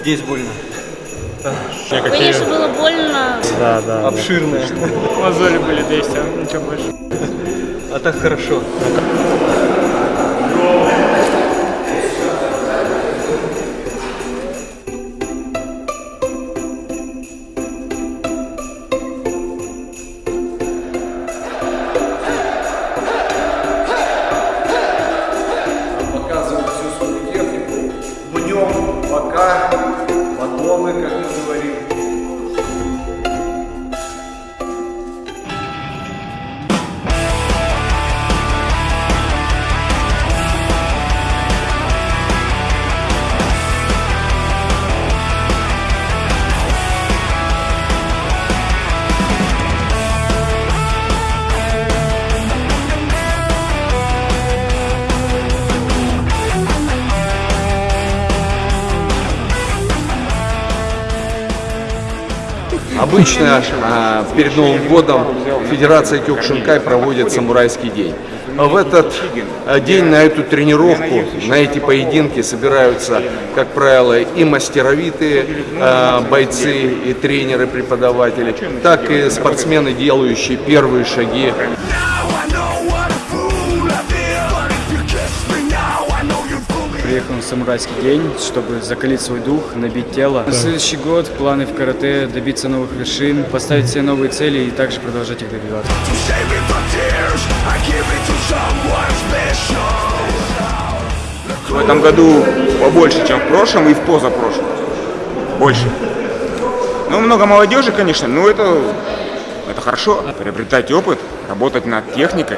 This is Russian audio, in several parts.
Здесь больно. Конечно, было больно. Да, да. Обширная. Мозоли были, да и все, ничего больше. А так хорошо. Обычно а, перед Новым годом Федерация Кёкушинкай проводит самурайский день. А В этот а, день на эту тренировку, на эти поединки собираются, как правило, и мастеровитые а, бойцы, и тренеры, преподаватели, так и спортсмены, делающие первые шаги Приехал на самурайский день, чтобы закалить свой дух, набить тело. На следующий год планы в карате, добиться новых вершин, поставить себе новые цели и также продолжать их добиваться. В этом году побольше, чем в прошлом и в позапрошлом. Больше. Ну, много молодежи, конечно, но это, это хорошо. Приобретать опыт, работать над техникой.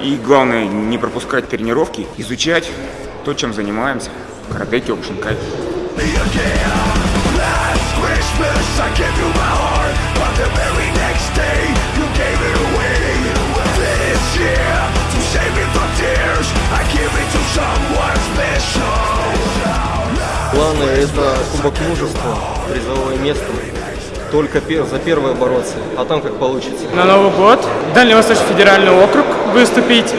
И главное, не пропускать тренировки, изучать то, чем занимаемся. Карате, кёкушинкай. Планы это кубок мужества, призовое место. Только за первое бороться, а там как получится. На Новый год Дальневосточный федеральный округ выступить,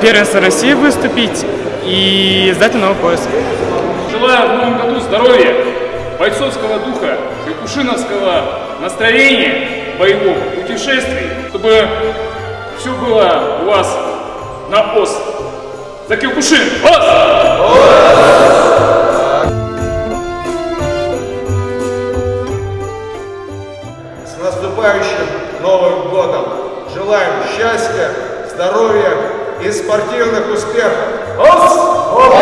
первенство России выступить и сдать на новый пояс. Желаю в новом году здоровья, бойцовского духа, кукушиновского настроения, боевого путешествий, чтобы все было у вас на ос. За Кюкушин! Ос! С наступающим Новым годом! Желаем счастья, здоровья и спортивных успехов. Ос! Ос!